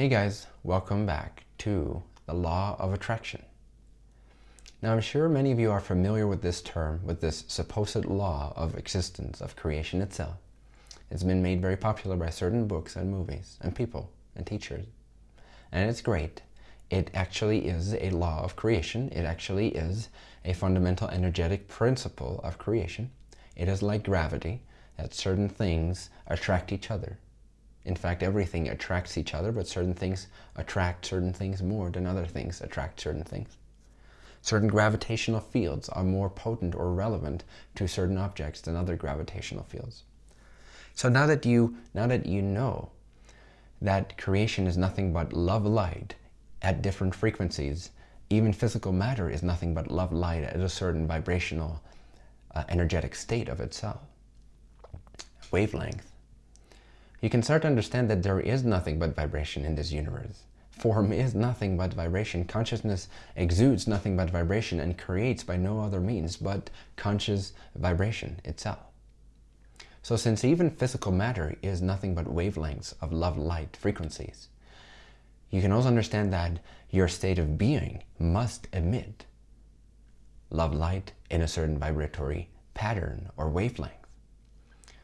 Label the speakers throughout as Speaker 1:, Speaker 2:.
Speaker 1: Hey guys, welcome back to the Law of Attraction. Now I'm sure many of you are familiar with this term, with this supposed law of existence, of creation itself. It's been made very popular by certain books and movies and people and teachers. And it's great. It actually is a law of creation. It actually is a fundamental energetic principle of creation. It is like gravity, that certain things attract each other. In fact, everything attracts each other, but certain things attract certain things more than other things attract certain things. Certain gravitational fields are more potent or relevant to certain objects than other gravitational fields. So now that you, now that you know that creation is nothing but love light at different frequencies, even physical matter is nothing but love light at a certain vibrational uh, energetic state of itself, wavelength, you can start to understand that there is nothing but vibration in this universe. Form is nothing but vibration. Consciousness exudes nothing but vibration and creates by no other means but conscious vibration itself. So since even physical matter is nothing but wavelengths of love light frequencies, you can also understand that your state of being must emit love light in a certain vibratory pattern or wavelength.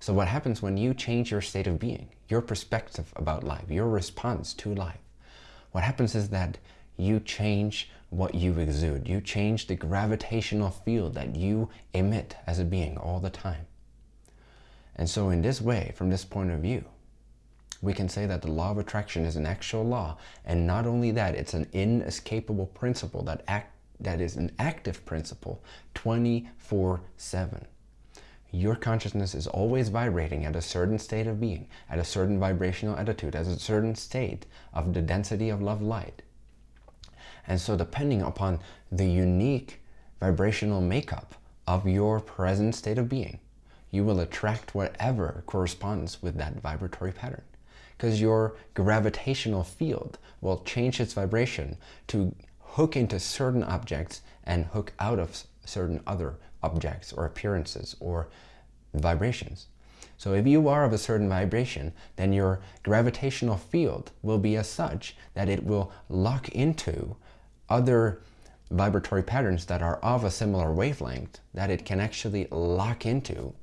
Speaker 1: So what happens when you change your state of being, your perspective about life, your response to life? What happens is that you change what you exude. You change the gravitational field that you emit as a being all the time. And so in this way, from this point of view, we can say that the law of attraction is an actual law. And not only that, it's an inescapable principle that, act, that is an active principle 24 7 your consciousness is always vibrating at a certain state of being, at a certain vibrational attitude, at a certain state of the density of love light. And so depending upon the unique vibrational makeup of your present state of being, you will attract whatever corresponds with that vibratory pattern. Because your gravitational field will change its vibration to hook into certain objects and hook out of certain other objects or appearances or vibrations. So if you are of a certain vibration, then your gravitational field will be as such that it will lock into other vibratory patterns that are of a similar wavelength that it can actually lock into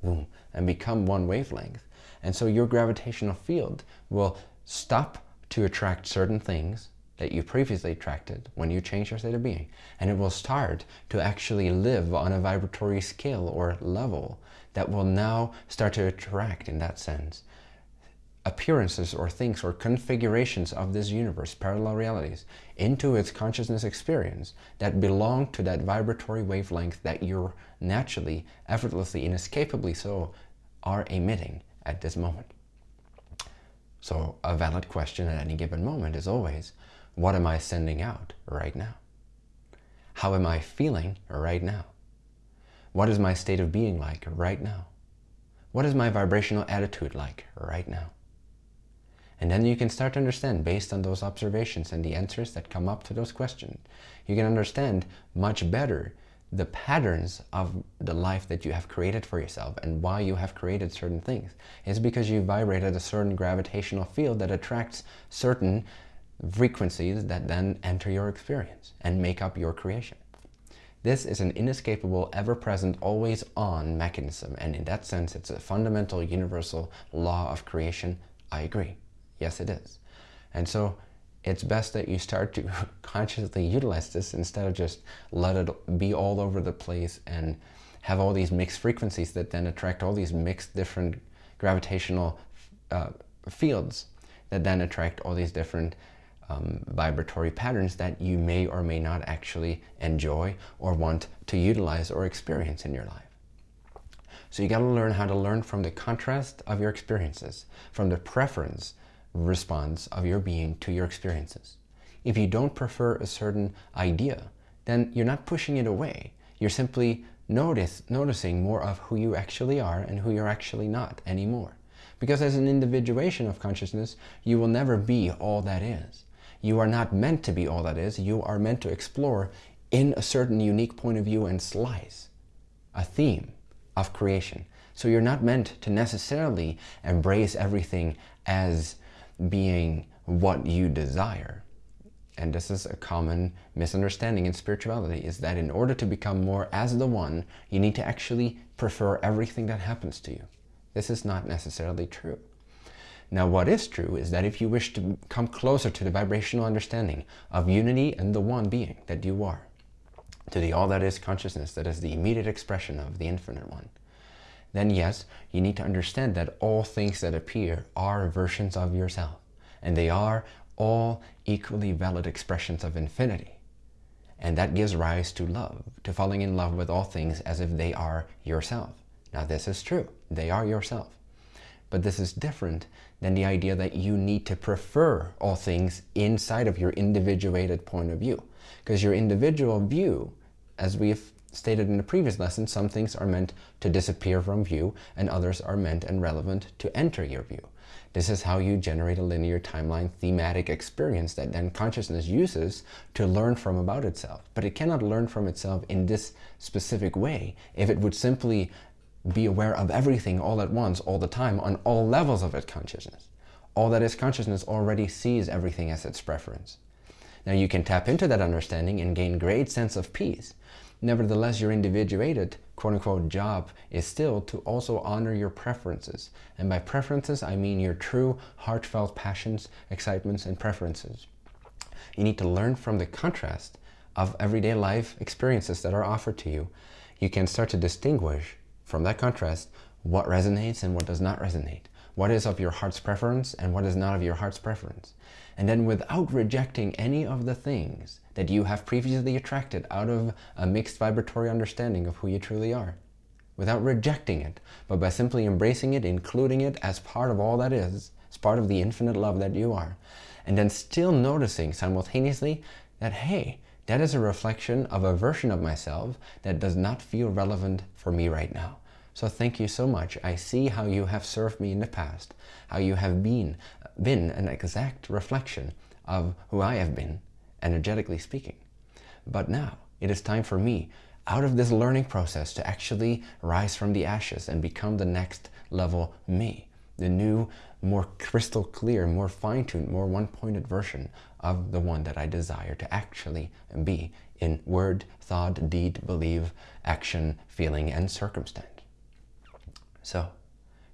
Speaker 1: and become one wavelength. And so your gravitational field will stop to attract certain things that you previously attracted when you change your state of being. And it will start to actually live on a vibratory scale or level that will now start to attract in that sense appearances or things or configurations of this universe, parallel realities, into its consciousness experience that belong to that vibratory wavelength that you're naturally, effortlessly, inescapably so are emitting at this moment. So a valid question at any given moment is always, what am I sending out right now? How am I feeling right now? What is my state of being like right now? What is my vibrational attitude like right now? And then you can start to understand based on those observations and the answers that come up to those questions. You can understand much better the patterns of the life that you have created for yourself and why you have created certain things. It's because you vibrate at a certain gravitational field that attracts certain frequencies that then enter your experience and make up your creation. This is an inescapable, ever-present, always-on mechanism, and in that sense, it's a fundamental, universal law of creation. I agree. Yes, it is. And so it's best that you start to consciously utilize this instead of just let it be all over the place and have all these mixed frequencies that then attract all these mixed different gravitational uh, fields that then attract all these different um, vibratory patterns that you may or may not actually enjoy or want to utilize or experience in your life. So you got to learn how to learn from the contrast of your experiences, from the preference response of your being to your experiences. If you don't prefer a certain idea, then you're not pushing it away. You're simply notice, noticing more of who you actually are and who you're actually not anymore. Because as an individuation of consciousness, you will never be all that is. You are not meant to be all that is. You are meant to explore in a certain unique point of view and slice a theme of creation. So you're not meant to necessarily embrace everything as being what you desire. And this is a common misunderstanding in spirituality, is that in order to become more as the one, you need to actually prefer everything that happens to you. This is not necessarily true. Now what is true is that if you wish to come closer to the vibrational understanding of unity and the one being that you are, to the all that is consciousness that is the immediate expression of the infinite one, then yes, you need to understand that all things that appear are versions of yourself. And they are all equally valid expressions of infinity. And that gives rise to love, to falling in love with all things as if they are yourself. Now this is true, they are yourself. But this is different than the idea that you need to prefer all things inside of your individuated point of view. Because your individual view, as we've stated in the previous lesson, some things are meant to disappear from view and others are meant and relevant to enter your view. This is how you generate a linear timeline thematic experience that then consciousness uses to learn from about itself. But it cannot learn from itself in this specific way if it would simply be aware of everything all at once, all the time, on all levels of its consciousness. All that is consciousness already sees everything as its preference. Now you can tap into that understanding and gain great sense of peace. Nevertheless, your individuated, quote-unquote, job is still to also honor your preferences. And by preferences, I mean your true heartfelt passions, excitements, and preferences. You need to learn from the contrast of everyday life experiences that are offered to you. You can start to distinguish from that contrast, what resonates and what does not resonate. What is of your heart's preference and what is not of your heart's preference. And then without rejecting any of the things that you have previously attracted out of a mixed vibratory understanding of who you truly are. Without rejecting it, but by simply embracing it, including it as part of all that is, as part of the infinite love that you are. And then still noticing simultaneously that, hey, that is a reflection of a version of myself that does not feel relevant for me right now. So thank you so much. I see how you have served me in the past, how you have been, been an exact reflection of who I have been, energetically speaking. But now it is time for me, out of this learning process, to actually rise from the ashes and become the next level me, the new, more crystal clear, more fine-tuned, more one-pointed version of the one that I desire to actually be in word, thought, deed, belief, action, feeling, and circumstance. So,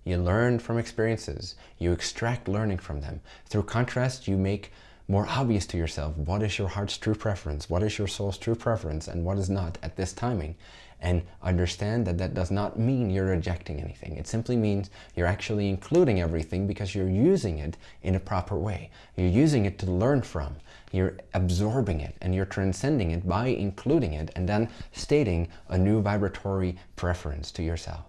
Speaker 1: you learn from experiences. You extract learning from them. Through contrast, you make more obvious to yourself what is your heart's true preference, what is your soul's true preference, and what is not at this timing and understand that that does not mean you're rejecting anything. It simply means you're actually including everything because you're using it in a proper way. You're using it to learn from. You're absorbing it and you're transcending it by including it and then stating a new vibratory preference to yourself.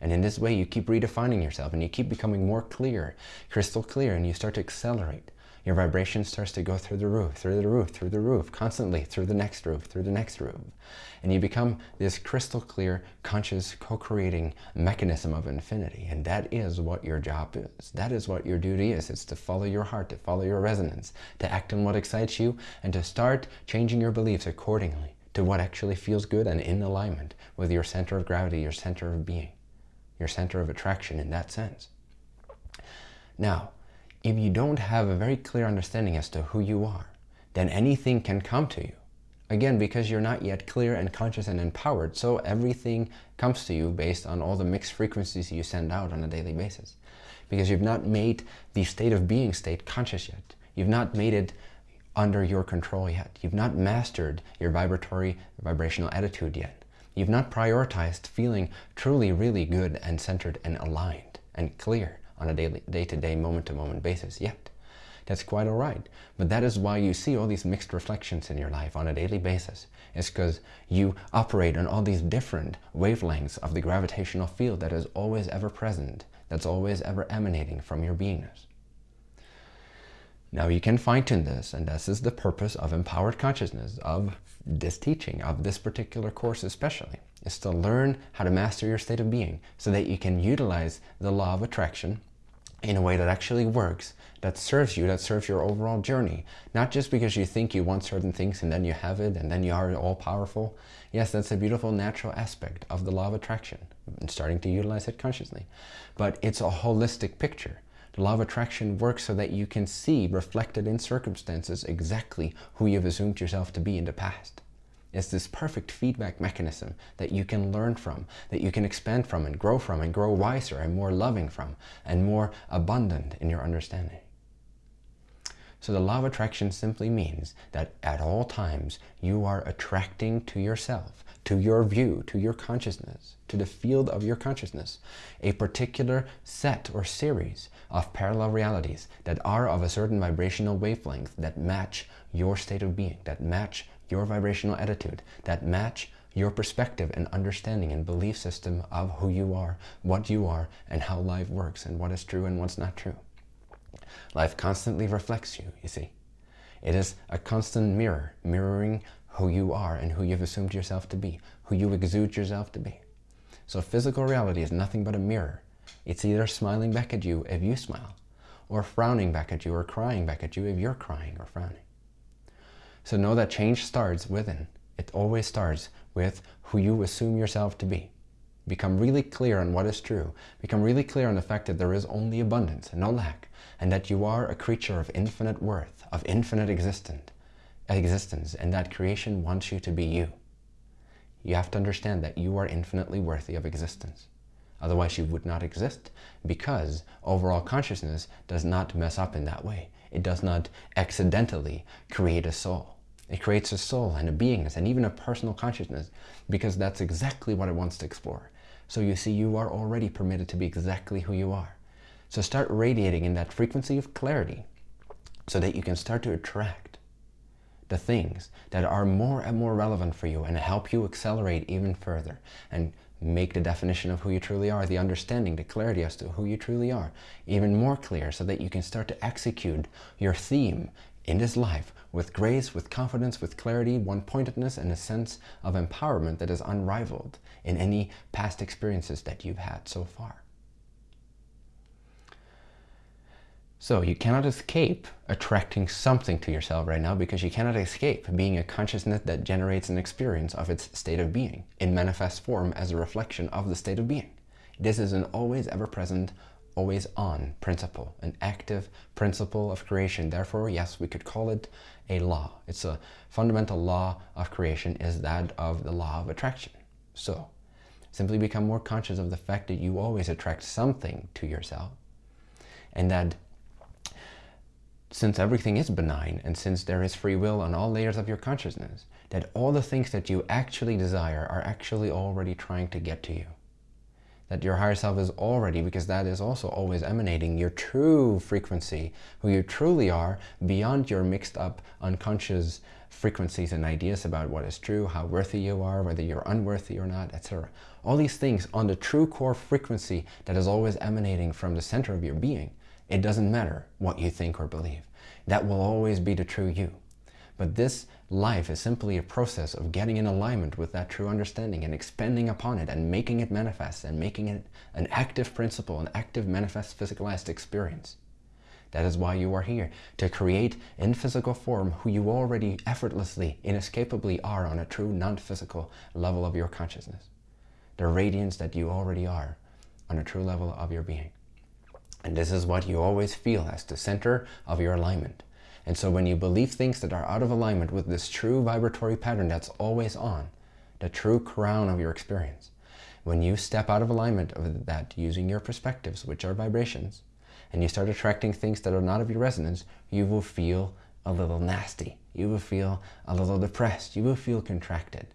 Speaker 1: And in this way, you keep redefining yourself and you keep becoming more clear, crystal clear, and you start to accelerate your vibration starts to go through the roof, through the roof, through the roof, constantly through the next roof, through the next roof. And you become this crystal clear, conscious, co-creating mechanism of infinity. And that is what your job is. That is what your duty is. It's to follow your heart, to follow your resonance, to act on what excites you, and to start changing your beliefs accordingly to what actually feels good and in alignment with your center of gravity, your center of being, your center of attraction in that sense. Now, if you don't have a very clear understanding as to who you are, then anything can come to you. Again, because you're not yet clear and conscious and empowered, so everything comes to you based on all the mixed frequencies you send out on a daily basis. Because you've not made the state of being state conscious yet. You've not made it under your control yet. You've not mastered your vibratory, vibrational attitude yet. You've not prioritized feeling truly, really good and centered and aligned and clear on a daily, day-to-day, moment-to-moment basis yet. That's quite all right. But that is why you see all these mixed reflections in your life on a daily basis. It's because you operate on all these different wavelengths of the gravitational field that is always ever present, that's always ever emanating from your beingness. Now you can fine-tune this, and this is the purpose of empowered consciousness, of this teaching, of this particular course especially, is to learn how to master your state of being so that you can utilize the law of attraction in a way that actually works, that serves you, that serves your overall journey. Not just because you think you want certain things and then you have it and then you are all powerful. Yes, that's a beautiful natural aspect of the law of attraction and starting to utilize it consciously. But it's a holistic picture. The law of attraction works so that you can see reflected in circumstances exactly who you've assumed yourself to be in the past. It's this perfect feedback mechanism that you can learn from, that you can expand from and grow from and grow wiser and more loving from and more abundant in your understanding. So the law of attraction simply means that at all times you are attracting to yourself, to your view, to your consciousness, to the field of your consciousness, a particular set or series of parallel realities that are of a certain vibrational wavelength that match your state of being, that match your vibrational attitude, that match your perspective and understanding and belief system of who you are, what you are, and how life works, and what is true and what's not true. Life constantly reflects you, you see. It is a constant mirror, mirroring who you are and who you've assumed yourself to be, who you exude yourself to be. So physical reality is nothing but a mirror. It's either smiling back at you if you smile, or frowning back at you or crying back at you if you're crying or frowning. So know that change starts within. It always starts with who you assume yourself to be. Become really clear on what is true. Become really clear on the fact that there is only abundance and no lack, and that you are a creature of infinite worth, of infinite existence, existence, and that creation wants you to be you. You have to understand that you are infinitely worthy of existence. Otherwise you would not exist because overall consciousness does not mess up in that way. It does not accidentally create a soul. It creates a soul and a beingness and even a personal consciousness because that's exactly what it wants to explore. So you see, you are already permitted to be exactly who you are. So start radiating in that frequency of clarity so that you can start to attract the things that are more and more relevant for you and help you accelerate even further and make the definition of who you truly are, the understanding, the clarity as to who you truly are, even more clear so that you can start to execute your theme in this life with grace, with confidence, with clarity, one-pointedness, and a sense of empowerment that is unrivaled in any past experiences that you've had so far. So you cannot escape attracting something to yourself right now because you cannot escape being a consciousness that generates an experience of its state of being in manifest form as a reflection of the state of being. This is an always ever present, always on principle, an active principle of creation. Therefore, yes, we could call it a law. It's a fundamental law of creation is that of the law of attraction. So simply become more conscious of the fact that you always attract something to yourself and that since everything is benign and since there is free will on all layers of your consciousness, that all the things that you actually desire are actually already trying to get to you. That your higher self is already, because that is also always emanating your true frequency, who you truly are, beyond your mixed up unconscious frequencies and ideas about what is true, how worthy you are, whether you're unworthy or not, etc. All these things on the true core frequency that is always emanating from the center of your being it doesn't matter what you think or believe. That will always be the true you. But this life is simply a process of getting in alignment with that true understanding and expanding upon it and making it manifest and making it an active principle, an active manifest physicalized experience. That is why you are here, to create in physical form who you already effortlessly, inescapably are on a true non-physical level of your consciousness. The radiance that you already are on a true level of your being. And this is what you always feel as the center of your alignment. And so when you believe things that are out of alignment with this true vibratory pattern that's always on, the true crown of your experience, when you step out of alignment of that using your perspectives, which are vibrations, and you start attracting things that are not of your resonance, you will feel a little nasty. You will feel a little depressed. You will feel contracted.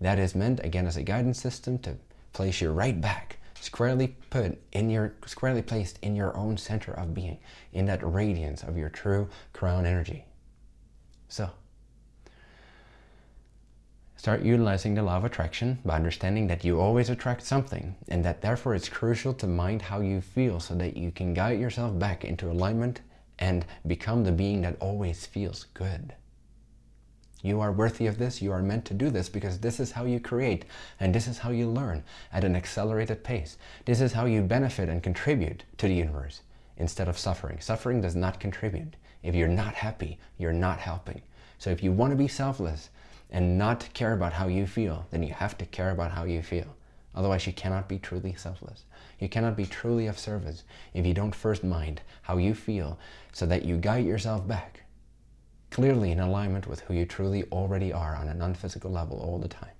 Speaker 1: That is meant, again, as a guidance system to place you right back squarely put in your squarely placed in your own center of being in that radiance of your true crown energy. So start utilizing the law of attraction by understanding that you always attract something and that therefore it's crucial to mind how you feel so that you can guide yourself back into alignment and become the being that always feels good you are worthy of this. You are meant to do this because this is how you create and this is how you learn at an accelerated pace. This is how you benefit and contribute to the universe instead of suffering. Suffering does not contribute. If you're not happy, you're not helping. So if you want to be selfless and not care about how you feel, then you have to care about how you feel. Otherwise, you cannot be truly selfless. You cannot be truly of service if you don't first mind how you feel so that you guide yourself back clearly in alignment with who you truly already are on a non-physical level all the time.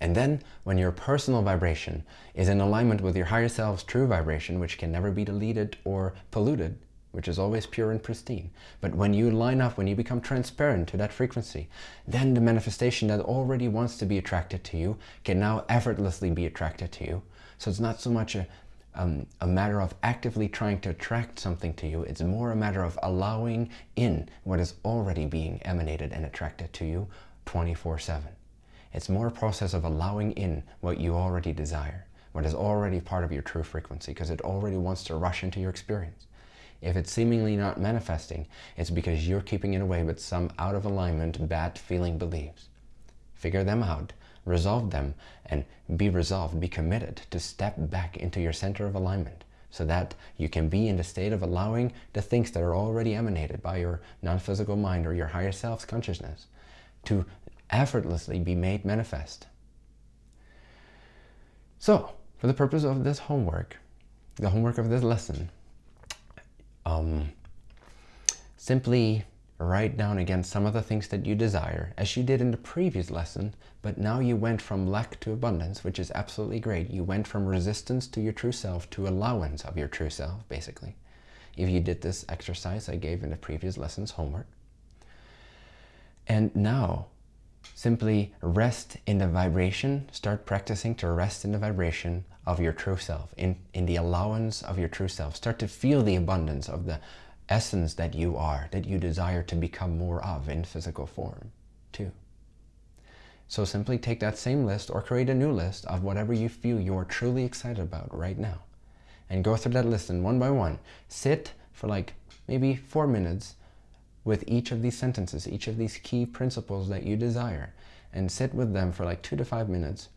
Speaker 1: And then when your personal vibration is in alignment with your higher self's true vibration, which can never be deleted or polluted, which is always pure and pristine. But when you line up, when you become transparent to that frequency, then the manifestation that already wants to be attracted to you can now effortlessly be attracted to you. So it's not so much a, um, a matter of actively trying to attract something to you. It's more a matter of allowing in what is already being emanated and attracted to you 24-7. It's more a process of allowing in what you already desire, what is already part of your true frequency, because it already wants to rush into your experience. If it's seemingly not manifesting, it's because you're keeping it away with some out of alignment, bad feeling beliefs. Figure them out, resolve them, and be resolved, be committed to step back into your center of alignment so that you can be in the state of allowing the things that are already emanated by your non-physical mind or your higher self's consciousness to effortlessly be made manifest. So, for the purpose of this homework, the homework of this lesson, um, simply write down again some of the things that you desire, as you did in the previous lesson, but now you went from lack to abundance, which is absolutely great. You went from resistance to your true self to allowance of your true self, basically. If you did this exercise I gave in the previous lessons homework. And now, simply rest in the vibration, start practicing to rest in the vibration of your true self, in, in the allowance of your true self. Start to feel the abundance of the essence that you are, that you desire to become more of in physical form, too. So simply take that same list or create a new list of whatever you feel you're truly excited about right now. And go through that list and one by one, sit for like maybe four minutes with each of these sentences, each of these key principles that you desire, and sit with them for like two to five minutes,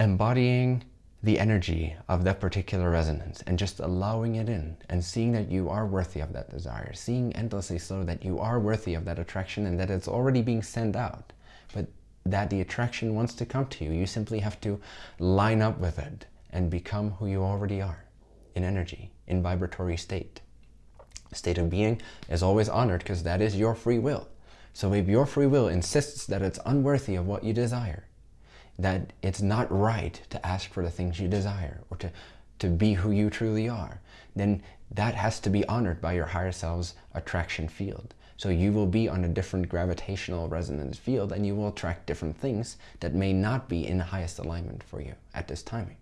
Speaker 1: embodying the energy of that particular resonance and just allowing it in and seeing that you are worthy of that desire, seeing endlessly so that you are worthy of that attraction and that it's already being sent out, but that the attraction wants to come to you. You simply have to line up with it and become who you already are in energy, in vibratory state. State of being is always honored because that is your free will. So if your free will insists that it's unworthy of what you desire, that it's not right to ask for the things you desire or to, to be who you truly are, then that has to be honored by your higher self's attraction field. So you will be on a different gravitational resonance field and you will attract different things that may not be in the highest alignment for you at this timing.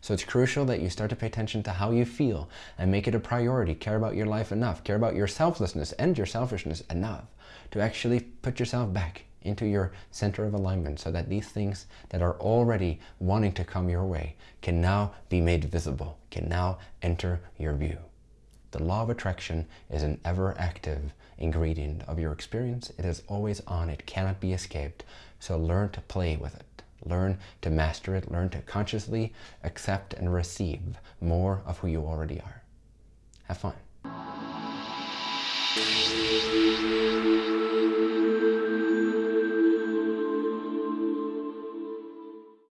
Speaker 1: So it's crucial that you start to pay attention to how you feel and make it a priority. Care about your life enough. Care about your selflessness and your selfishness enough to actually put yourself back into your center of alignment so that these things that are already wanting to come your way can now be made visible, can now enter your view. The law of attraction is an ever-active ingredient of your experience. It is always on. It cannot be escaped. So learn to play with it. Learn to master it. Learn to consciously accept and receive more of who you already are. Have fun.